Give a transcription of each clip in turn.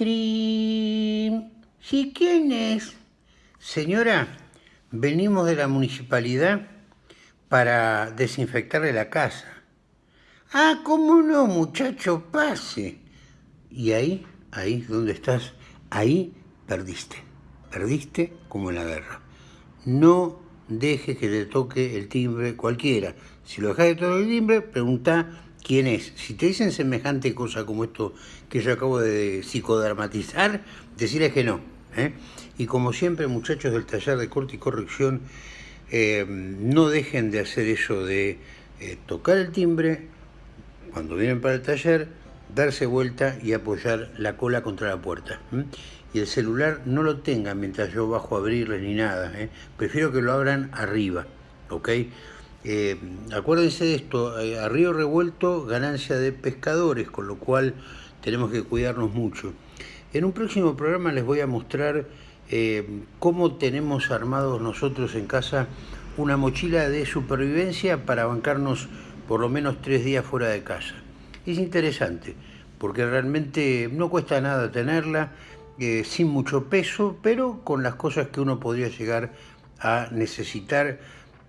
Trin. ¿Sí quién es? Señora, venimos de la municipalidad para desinfectarle la casa. Ah, ¿cómo no, muchacho? Pase. Y ahí, ahí, ¿dónde estás? Ahí perdiste. Perdiste como en la guerra. No dejes que te toque el timbre cualquiera. Si lo dejas de tocar el timbre, pregunta quién es. Si te dicen semejante cosa como esto que yo acabo de psicodramatizar, decirles que no. ¿eh? Y como siempre, muchachos del taller de corte y corrección, eh, no dejen de hacer eso de eh, tocar el timbre cuando vienen para el taller, darse vuelta y apoyar la cola contra la puerta. Y el celular no lo tengan mientras yo bajo a abrirles ni nada. Prefiero que lo abran arriba. ¿ok? Eh, acuérdense de esto, eh, a río revuelto ganancia de pescadores, con lo cual tenemos que cuidarnos mucho. En un próximo programa les voy a mostrar eh, cómo tenemos armados nosotros en casa una mochila de supervivencia para bancarnos por lo menos tres días fuera de casa. Es interesante, porque realmente no cuesta nada tenerla, sin mucho peso, pero con las cosas que uno podría llegar a necesitar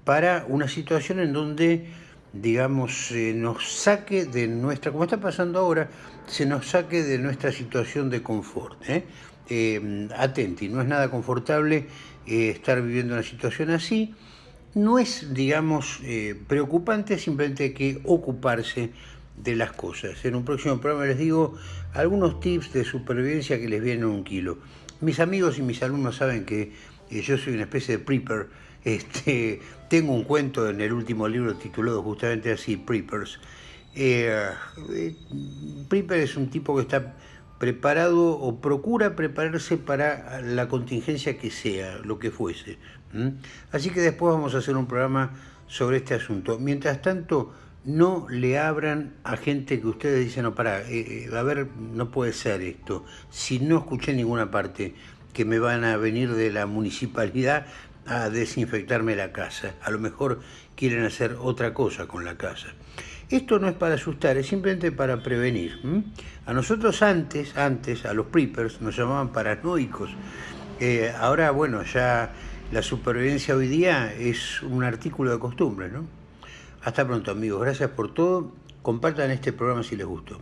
para una situación en donde, digamos, se nos saque de nuestra, como está pasando ahora, se nos saque de nuestra situación de confort. ¿eh? Eh, atenti, no es nada confortable eh, estar viviendo una situación así, no es, digamos, preocupante, simplemente hay que ocuparse de las cosas. En un próximo programa les digo algunos tips de supervivencia que les vienen un kilo. Mis amigos y mis alumnos saben que yo soy una especie de prepper, este, tengo un cuento en el último libro titulado justamente así, Preppers. Eh, eh, es un tipo que está preparado o procura prepararse para la contingencia que sea, lo que fuese. Así que después vamos a hacer un programa sobre este asunto. Mientras tanto, no le abran a gente que ustedes dicen, no, para, eh, a ver, no puede ser esto. Si no escuché ninguna parte que me van a venir de la municipalidad, a desinfectarme la casa. A lo mejor quieren hacer otra cosa con la casa. Esto no es para asustar, es simplemente para prevenir. A nosotros antes, antes, a los preppers, nos llamaban paranoicos. Eh, ahora, bueno, ya la supervivencia hoy día es un artículo de costumbre, ¿no? Hasta pronto, amigos. Gracias por todo. Compartan este programa si les gustó.